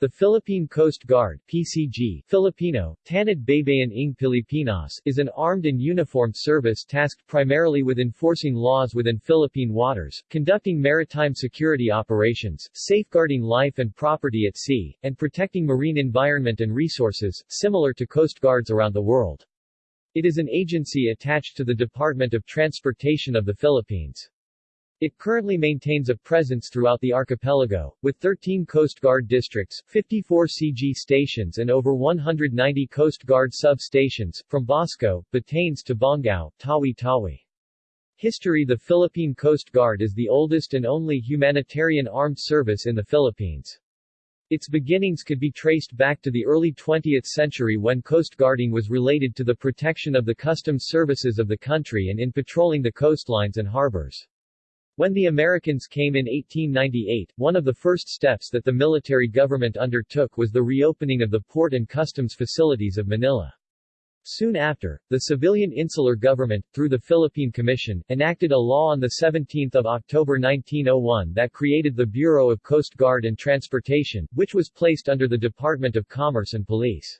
The Philippine Coast Guard PCG, Filipino, Tanod Baybayin ng Pilipinas, is an armed and uniformed service tasked primarily with enforcing laws within Philippine waters, conducting maritime security operations, safeguarding life and property at sea, and protecting marine environment and resources, similar to Coast Guards around the world. It is an agency attached to the Department of Transportation of the Philippines. It currently maintains a presence throughout the archipelago, with 13 Coast Guard districts, 54 CG stations and over 190 Coast Guard sub-stations, from Basco, Batanes to Bongao, Tawi-Tawi. History The Philippine Coast Guard is the oldest and only humanitarian armed service in the Philippines. Its beginnings could be traced back to the early 20th century when coast guarding was related to the protection of the customs services of the country and in patrolling the coastlines and harbors. When the Americans came in 1898, one of the first steps that the military government undertook was the reopening of the port and customs facilities of Manila. Soon after, the civilian insular government, through the Philippine Commission, enacted a law on 17 October 1901 that created the Bureau of Coast Guard and Transportation, which was placed under the Department of Commerce and Police.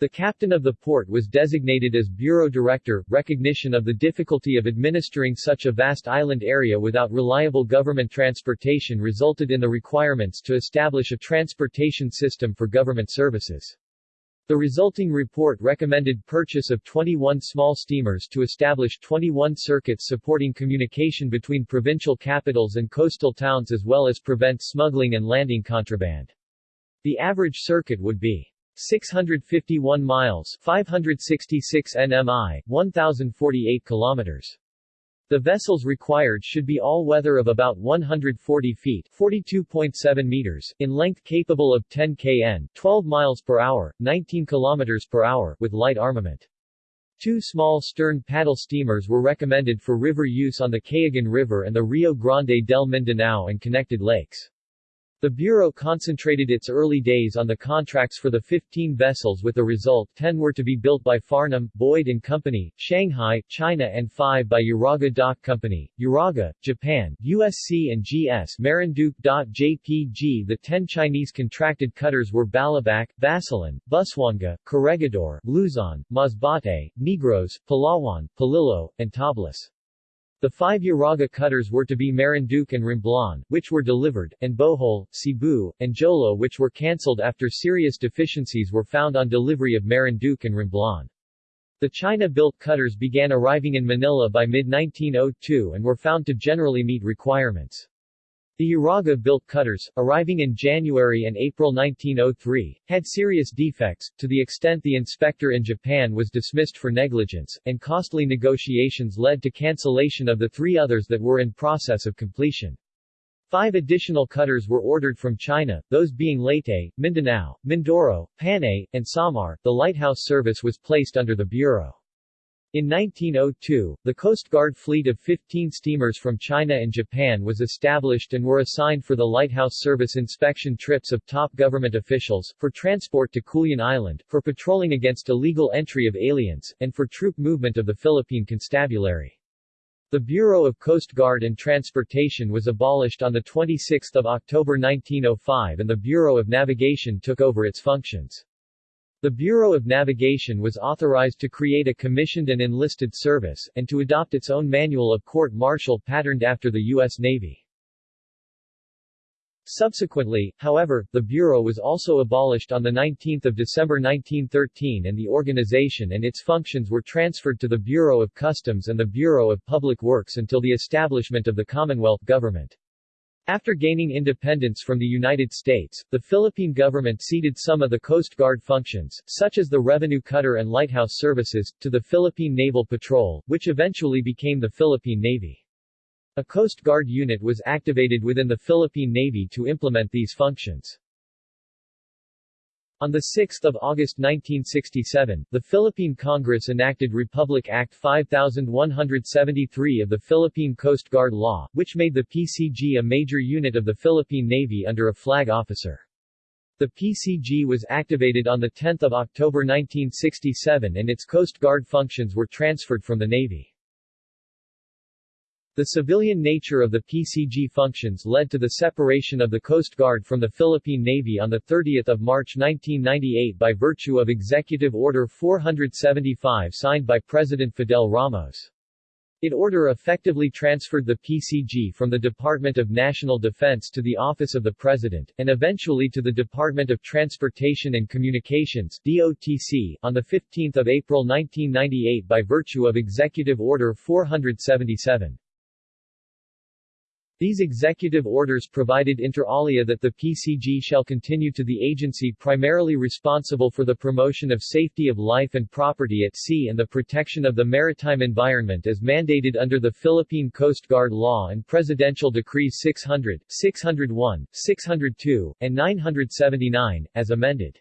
The captain of the port was designated as bureau director. Recognition of the difficulty of administering such a vast island area without reliable government transportation resulted in the requirements to establish a transportation system for government services. The resulting report recommended purchase of 21 small steamers to establish 21 circuits supporting communication between provincial capitals and coastal towns as well as prevent smuggling and landing contraband. The average circuit would be 651 miles 566 nmi, 1048 kilometers. The vessels required should be all-weather of about 140 feet 42.7 meters in length capable of 10 kn 12 miles per hour, 19 kilometers per hour with light armament. Two small stern paddle steamers were recommended for river use on the Cagayan River and the Rio Grande del Mindanao and connected lakes. The Bureau concentrated its early days on the contracts for the 15 vessels with the result 10 were to be built by Farnham, Boyd & Company, Shanghai, China and 5 by Uraga Dock Company, Uraga, Japan, USC and GS Marinduque.jpg The 10 Chinese contracted cutters were Balabac, Basilan, Busuanga, Corregidor, Luzon, Masbate, Negros, Palawan, Polillo, and Tablas. The five Uraga cutters were to be Marinduque and Romblon, which were delivered, and Bohol, Cebu, and Jolo which were cancelled after serious deficiencies were found on delivery of Marinduque and Romblon. The China-built cutters began arriving in Manila by mid-1902 and were found to generally meet requirements. The Uraga-built cutters, arriving in January and April 1903, had serious defects, to the extent the inspector in Japan was dismissed for negligence, and costly negotiations led to cancellation of the three others that were in process of completion. Five additional cutters were ordered from China, those being Leyte, Mindanao, Mindoro, Panay, and Samar. The lighthouse service was placed under the Bureau. In 1902, the Coast Guard fleet of 15 steamers from China and Japan was established and were assigned for the lighthouse service inspection trips of top government officials, for transport to Culion Island, for patrolling against illegal entry of aliens, and for troop movement of the Philippine Constabulary. The Bureau of Coast Guard and Transportation was abolished on 26 October 1905 and the Bureau of Navigation took over its functions. The Bureau of Navigation was authorized to create a commissioned and enlisted service, and to adopt its own manual of court-martial patterned after the U.S. Navy. Subsequently, however, the Bureau was also abolished on 19 December 1913 and the organization and its functions were transferred to the Bureau of Customs and the Bureau of Public Works until the establishment of the Commonwealth government. After gaining independence from the United States, the Philippine government ceded some of the Coast Guard functions, such as the revenue cutter and lighthouse services, to the Philippine Naval Patrol, which eventually became the Philippine Navy. A Coast Guard unit was activated within the Philippine Navy to implement these functions. On 6 August 1967, the Philippine Congress enacted Republic Act 5173 of the Philippine Coast Guard Law, which made the PCG a major unit of the Philippine Navy under a flag officer. The PCG was activated on 10 October 1967 and its Coast Guard functions were transferred from the Navy. The civilian nature of the PCG functions led to the separation of the Coast Guard from the Philippine Navy on 30 March 1998 by virtue of Executive Order 475 signed by President Fidel Ramos. It order effectively transferred the PCG from the Department of National Defense to the Office of the President, and eventually to the Department of Transportation and Communications DOTC, on 15 April 1998 by virtue of Executive Order 477. These executive orders provided inter alia that the PCG shall continue to the agency primarily responsible for the promotion of safety of life and property at sea and the protection of the maritime environment as mandated under the Philippine Coast Guard Law and Presidential Decrees 600, 601, 602, and 979, as amended.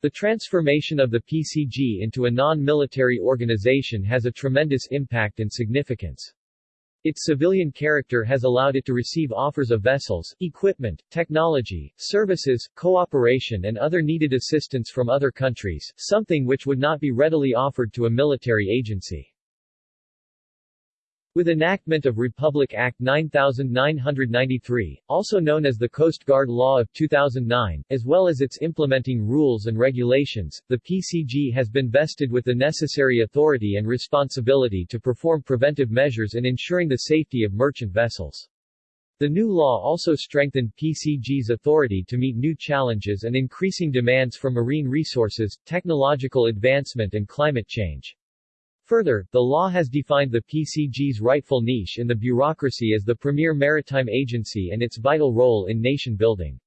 The transformation of the PCG into a non-military organization has a tremendous impact and significance. Its civilian character has allowed it to receive offers of vessels, equipment, technology, services, cooperation and other needed assistance from other countries, something which would not be readily offered to a military agency. With enactment of Republic Act 9993, also known as the Coast Guard Law of 2009, as well as its implementing rules and regulations, the PCG has been vested with the necessary authority and responsibility to perform preventive measures in ensuring the safety of merchant vessels. The new law also strengthened PCG's authority to meet new challenges and increasing demands for marine resources, technological advancement and climate change. Further, the law has defined the PCG's rightful niche in the bureaucracy as the premier maritime agency and its vital role in nation building.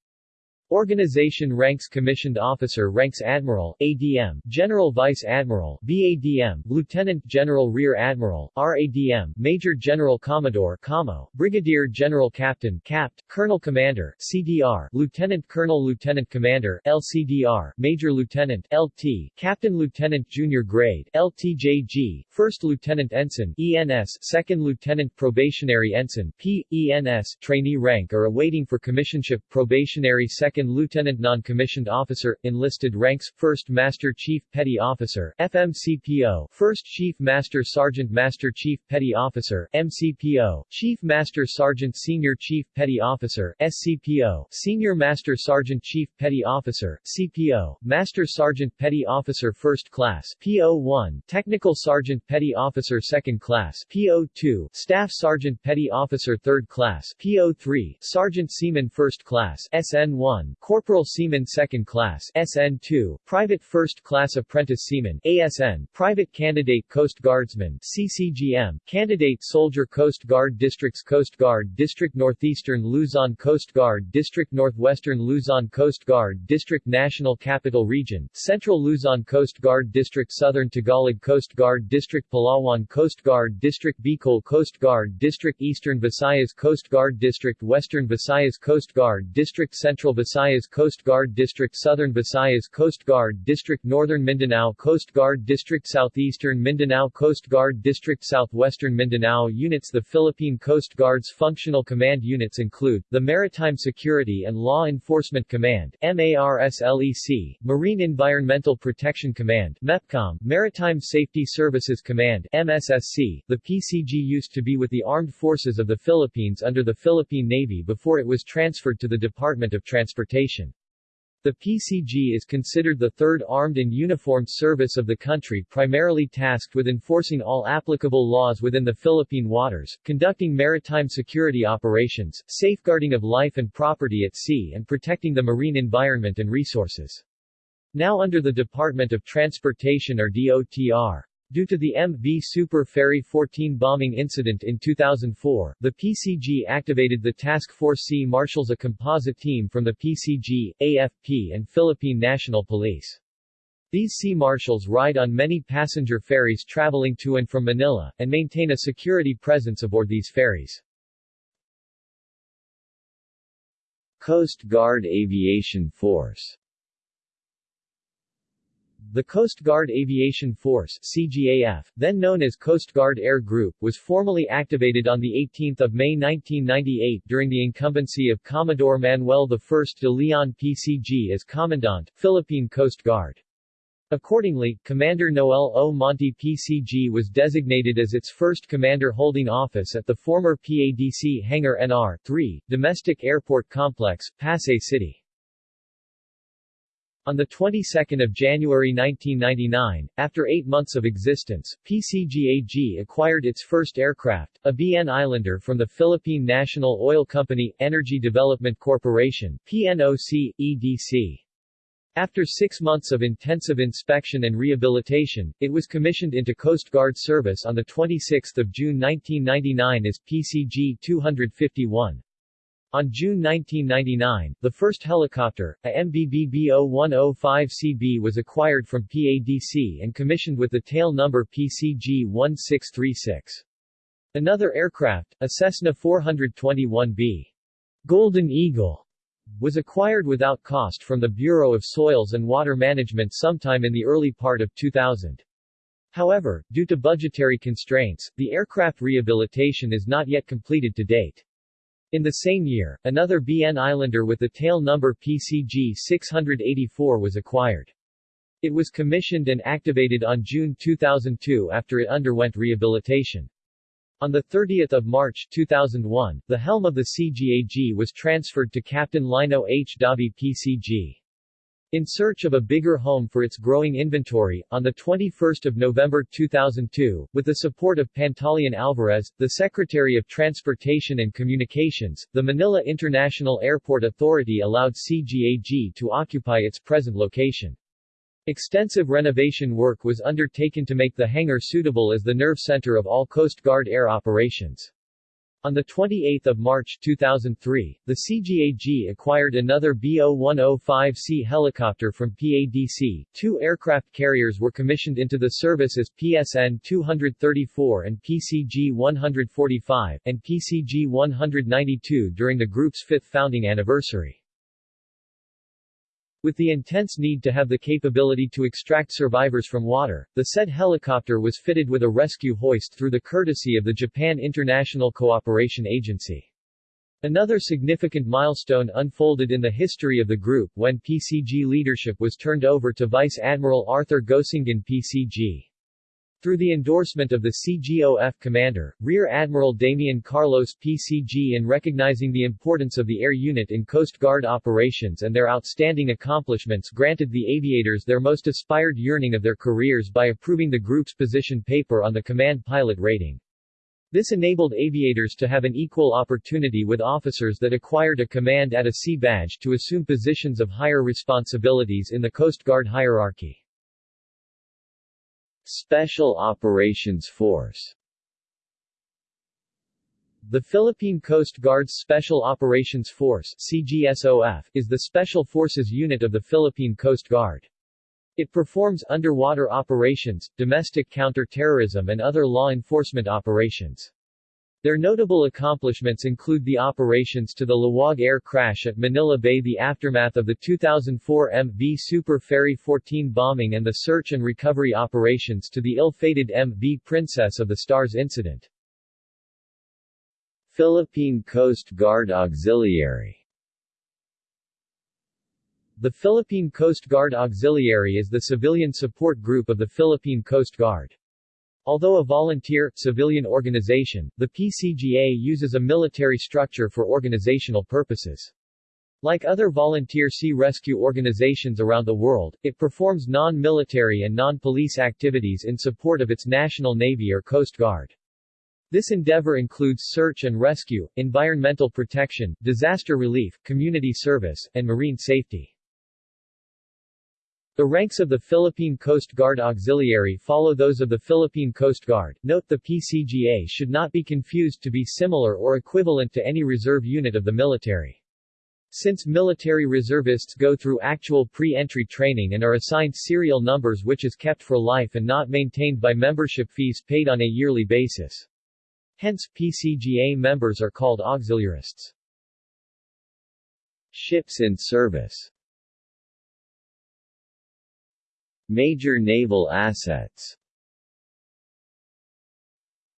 Organization ranks Commissioned Officer ranks Admiral, ADM, General Vice Admiral, VADM, Lieutenant General Rear Admiral, RADM, Major General Commodore Commo, Brigadier General Captain Capt, Colonel Commander, CDR, Lieutenant Colonel Lieutenant Commander, LCDR, Major Lieutenant, LT, Captain Lieutenant Junior Grade, LTJG, First Lieutenant Ensign, ENS, Second Lieutenant Probationary Ensign, P, ENS, Trainee rank or awaiting for commissionship Probationary Second Lieutenant Non-Commissioned Officer, Enlisted Ranks, First Master Chief Petty Officer, FMCPO, First Chief Master Sergeant Master Chief Petty Officer, MCPO, Chief Master Sergeant Senior Chief Petty Officer, SCPO, Senior Master Sergeant Chief Petty Officer, CPO, Master Sergeant Petty Officer First Class, PO1, Technical Sergeant Petty Officer Second Class, PO2, Staff Sergeant Petty Officer Third Class, PO3, Sergeant Seaman First Class, SN1, Corporal Seaman Second Class SN2, Private First Class Apprentice Seaman ASN, Private Candidate Coast Guardsman CCGM, Candidate Soldier Coast Guard Districts Coast Guard District Northeastern Luzon Coast Guard District Northwestern Luzon Coast Guard District National Capital Region, Central Luzon Coast Guard District Southern Tagalog Coast Guard District Palawan Coast Guard District Bicol Coast Guard District Eastern Visayas Coast Guard District Western Visayas Coast Guard District Central Visayas Visayas Coast Guard District Southern Visayas Coast Guard District Northern Mindanao Coast Guard District Southeastern Mindanao Coast Guard District Southwestern Mindanao Units The Philippine Coast Guard's functional command units include, the Maritime Security and Law Enforcement Command MARSLEC, Marine Environmental Protection Command MEPCOM, Maritime Safety Services Command MSSC. The PCG used to be with the Armed Forces of the Philippines under the Philippine Navy before it was transferred to the Department of Transportation transportation. The PCG is considered the third armed and uniformed service of the country primarily tasked with enforcing all applicable laws within the Philippine waters, conducting maritime security operations, safeguarding of life and property at sea and protecting the marine environment and resources. Now under the Department of Transportation or DOTR. Due to the MV Super Ferry 14 bombing incident in 2004, the PCG activated the Task Force Sea Marshals a composite team from the PCG, AFP and Philippine National Police. These sea marshals ride on many passenger ferries traveling to and from Manila, and maintain a security presence aboard these ferries. Coast Guard Aviation Force the Coast Guard Aviation Force CGAF, then known as Coast Guard Air Group, was formally activated on 18 May 1998 during the incumbency of Commodore Manuel I de Leon PCG as Commandant, Philippine Coast Guard. Accordingly, Commander Noel O. Monte PCG was designated as its first commander holding office at the former PADC Hangar NR 3, Domestic Airport Complex, Pasay City. On the 22nd of January 1999, after eight months of existence, PCGAG acquired its first aircraft, a BN Islander from the Philippine National Oil Company, Energy Development Corporation, PNOC, EDC. After six months of intensive inspection and rehabilitation, it was commissioned into Coast Guard service on 26 June 1999 as PCG-251. On June 1999, the first helicopter, a MBBB-0105CB was acquired from PADC and commissioned with the tail number PCG-1636. Another aircraft, a Cessna 421B, Golden Eagle, was acquired without cost from the Bureau of Soils and Water Management sometime in the early part of 2000. However, due to budgetary constraints, the aircraft rehabilitation is not yet completed to date. In the same year, another BN Islander with the tail number PCG 684 was acquired. It was commissioned and activated on June 2002 after it underwent rehabilitation. On 30 March 2001, the helm of the CGAG was transferred to Captain Lino H. Davi PCG. In search of a bigger home for its growing inventory, on 21 November 2002, with the support of Pantaleon Alvarez, the Secretary of Transportation and Communications, the Manila International Airport Authority allowed CGAG to occupy its present location. Extensive renovation work was undertaken to make the hangar suitable as the nerve center of all Coast Guard air operations. On 28 March 2003, the CGAG acquired another BO-105C helicopter from PADC. Two aircraft carriers were commissioned into the service as PSN-234 and PCG-145, and PCG-192 during the group's fifth founding anniversary. With the intense need to have the capability to extract survivors from water, the said helicopter was fitted with a rescue hoist through the courtesy of the Japan International Cooperation Agency. Another significant milestone unfolded in the history of the group when PCG leadership was turned over to Vice Admiral Arthur Gosingan PCG. Through the endorsement of the CGAF commander, Rear Admiral Damian Carlos PCG in recognizing the importance of the air unit in Coast Guard operations and their outstanding accomplishments granted the aviators their most aspired yearning of their careers by approving the group's position paper on the command pilot rating. This enabled aviators to have an equal opportunity with officers that acquired a command at a C badge to assume positions of higher responsibilities in the Coast Guard hierarchy. Special Operations Force The Philippine Coast Guard's Special Operations Force CGSOF, is the Special Forces unit of the Philippine Coast Guard. It performs underwater operations, domestic counter-terrorism and other law enforcement operations. Their notable accomplishments include the operations to the Laoag air crash at Manila Bay the aftermath of the 2004 MV Super Ferry 14 bombing and the search and recovery operations to the ill-fated MV Princess of the Stars incident. Philippine Coast Guard Auxiliary The Philippine Coast Guard Auxiliary is the civilian support group of the Philippine Coast Guard. Although a volunteer, civilian organization, the PCGA uses a military structure for organizational purposes. Like other volunteer sea rescue organizations around the world, it performs non-military and non-police activities in support of its national navy or coast guard. This endeavor includes search and rescue, environmental protection, disaster relief, community service, and marine safety. The ranks of the Philippine Coast Guard Auxiliary follow those of the Philippine Coast Guard. Note the PCGA should not be confused to be similar or equivalent to any reserve unit of the military. Since military reservists go through actual pre-entry training and are assigned serial numbers which is kept for life and not maintained by membership fees paid on a yearly basis. Hence, PCGA members are called auxiliarists. Ships in service Major naval assets.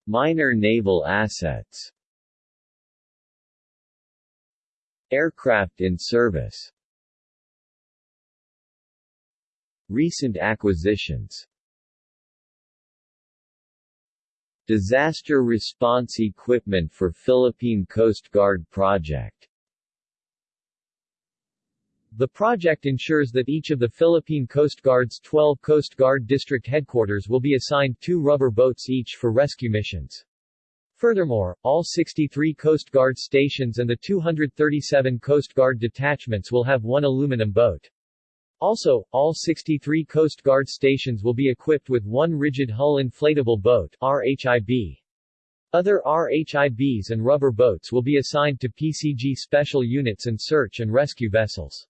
Minor naval assets. Aircraft in service. Recent acquisitions. Disaster response equipment for Philippine Coast Guard project The project ensures that each of the Philippine Coast Guard's 12 Coast Guard district headquarters will be assigned two rubber boats each for rescue missions. Furthermore, all 63 Coast Guard stations and the 237 Coast Guard detachments will have one aluminum boat. Also, all 63 Coast Guard stations will be equipped with one rigid hull inflatable boat RHIB. Other RHIBs and rubber boats will be assigned to PCG special units and search and rescue vessels.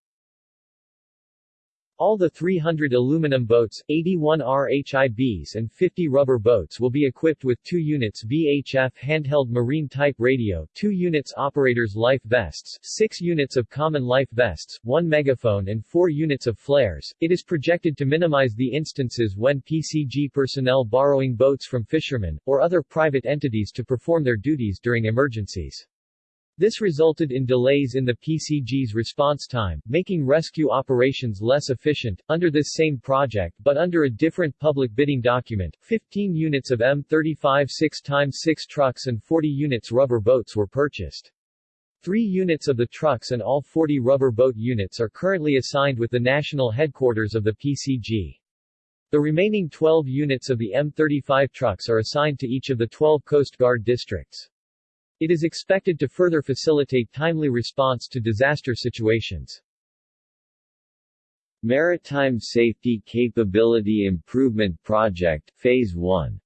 All the 300 aluminum boats, 81 RHIBs and 50 rubber boats will be equipped with 2 units VHF handheld marine-type radio, 2 units operators life vests, 6 units of common life vests, 1 megaphone and 4 units of flares. It is projected to minimize the instances when PCG personnel borrowing boats from fishermen, or other private entities to perform their duties during emergencies. This resulted in delays in the PCG's response time, making rescue operations less efficient. Under this same project but under a different public bidding document, 15 units of M35 6x6 trucks and 40 units rubber boats were purchased. Three units of the trucks and all 40 rubber boat units are currently assigned with the national headquarters of the PCG. The remaining 12 units of the M35 trucks are assigned to each of the 12 Coast Guard districts. It is expected to further facilitate timely response to disaster situations. Maritime Safety Capability Improvement Project, Phase 1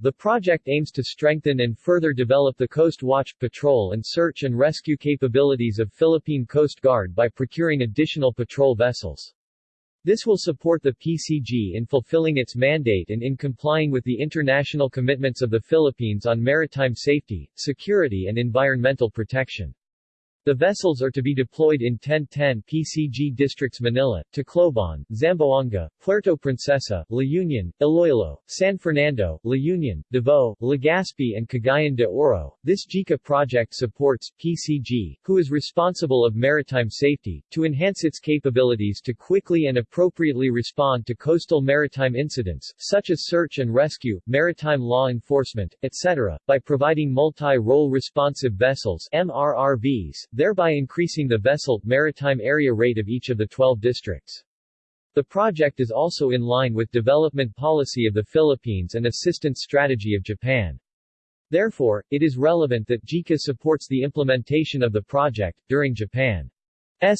The project aims to strengthen and further develop the Coast Watch, patrol and search and rescue capabilities of Philippine Coast Guard by procuring additional patrol vessels. This will support the PCG in fulfilling its mandate and in complying with the international commitments of the Philippines on maritime safety, security and environmental protection. The vessels are to be deployed in 1010 PCG districts Manila, Tacloban, Zamboanga, Puerto Princesa, La Union, Iloilo, San Fernando, La Union, Davao, Legazpi and Cagayan de Oro. This JICA project supports PCG, who is responsible of maritime safety, to enhance its capabilities to quickly and appropriately respond to coastal maritime incidents, such as search and rescue, maritime law enforcement, etc., by providing multi-role responsive vessels MRRVs thereby increasing the vessel, maritime area rate of each of the 12 districts. The project is also in line with development policy of the Philippines and assistance strategy of Japan. Therefore, it is relevant that JICA supports the implementation of the project. During Japan's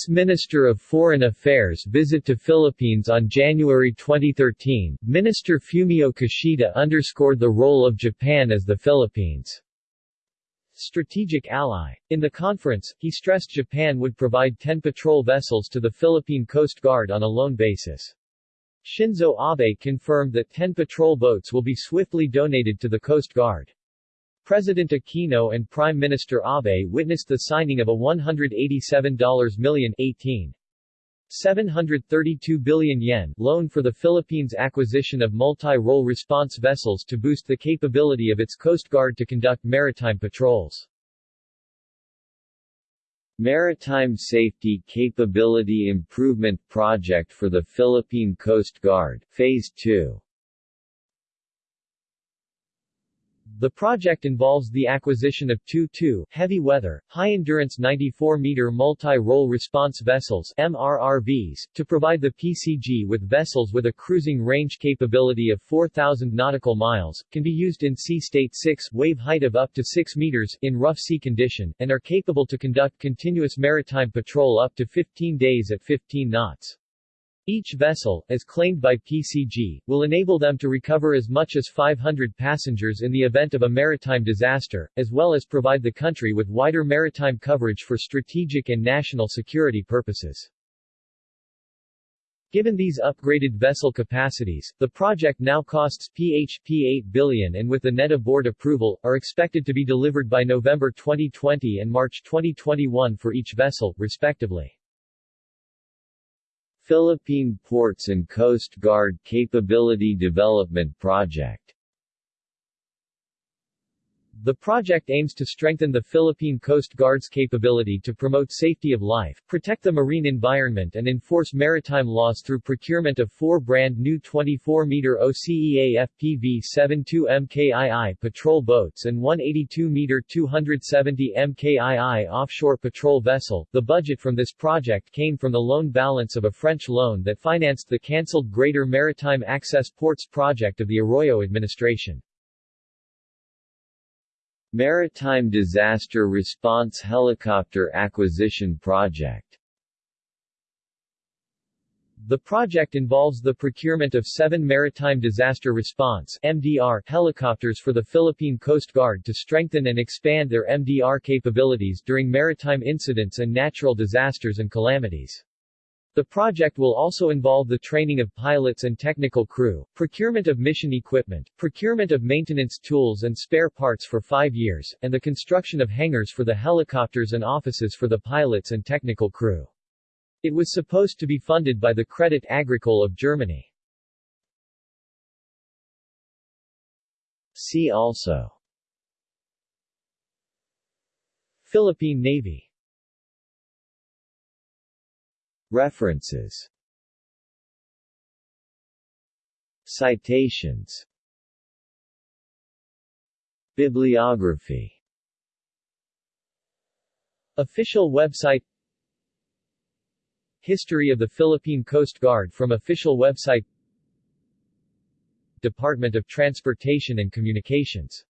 Minister of Foreign Affairs visit to Philippines on January 2013, Minister Fumio Kishida underscored the role of Japan as the Philippines' strategic ally. In the conference, he stressed Japan would provide 10 patrol vessels to the Philippine Coast Guard on a loan basis. Shinzo Abe confirmed that 10 patrol boats will be swiftly donated to the Coast Guard. President Aquino and Prime Minister Abe witnessed the signing of a $187 million 18 732 billion yen loan for the Philippines' acquisition of multi-role response vessels to boost the capability of its Coast Guard to conduct maritime patrols. Maritime Safety Capability Improvement Project for the Philippine Coast Guard, Phase 2 The project involves the acquisition of two 2 heavy weather, high-endurance 94-meter multi-role response vessels MRRVs, to provide the PCG with vessels with a cruising range capability of 4,000 nautical miles, can be used in sea state 6 wave height of up to 6 meters in rough sea condition, and are capable to conduct continuous maritime patrol up to 15 days at 15 knots. Each vessel, as claimed by PCG, will enable them to recover as much as 500 passengers in the event of a maritime disaster, as well as provide the country with wider maritime coverage for strategic and national security purposes. Given these upgraded vessel capacities, the project now costs PHP 8 billion and with the NEDA board approval, are expected to be delivered by November 2020 and March 2021 for each vessel, respectively. Philippine Ports and Coast Guard Capability Development Project The project aims to strengthen the Philippine Coast Guard's capability to promote safety of life, protect the marine environment and enforce maritime laws through procurement of four brand new 24-meter OCEA FPV-72 MKII patrol boats and 182-meter 270 MKII offshore patrol vessel. The budget from this project came from the loan balance of a French loan that financed the cancelled Greater Maritime Access Ports project of the Arroyo administration. Maritime Disaster Response Helicopter Acquisition Project The project involves the procurement of seven Maritime Disaster Response MDR helicopters for the Philippine Coast Guard to strengthen and expand their MDR capabilities during maritime incidents and natural disasters and calamities. The project will also involve the training of pilots and technical crew, procurement of mission equipment, procurement of maintenance tools and spare parts for five years, and the construction of hangars for the helicopters and offices for the pilots and technical crew. It was supposed to be funded by the Credit Agricole of Germany. See also Philippine Navy References. Citations. Bibliography. Official website. History of the Philippine Coast Guard from official website. Department of Transportation and Communications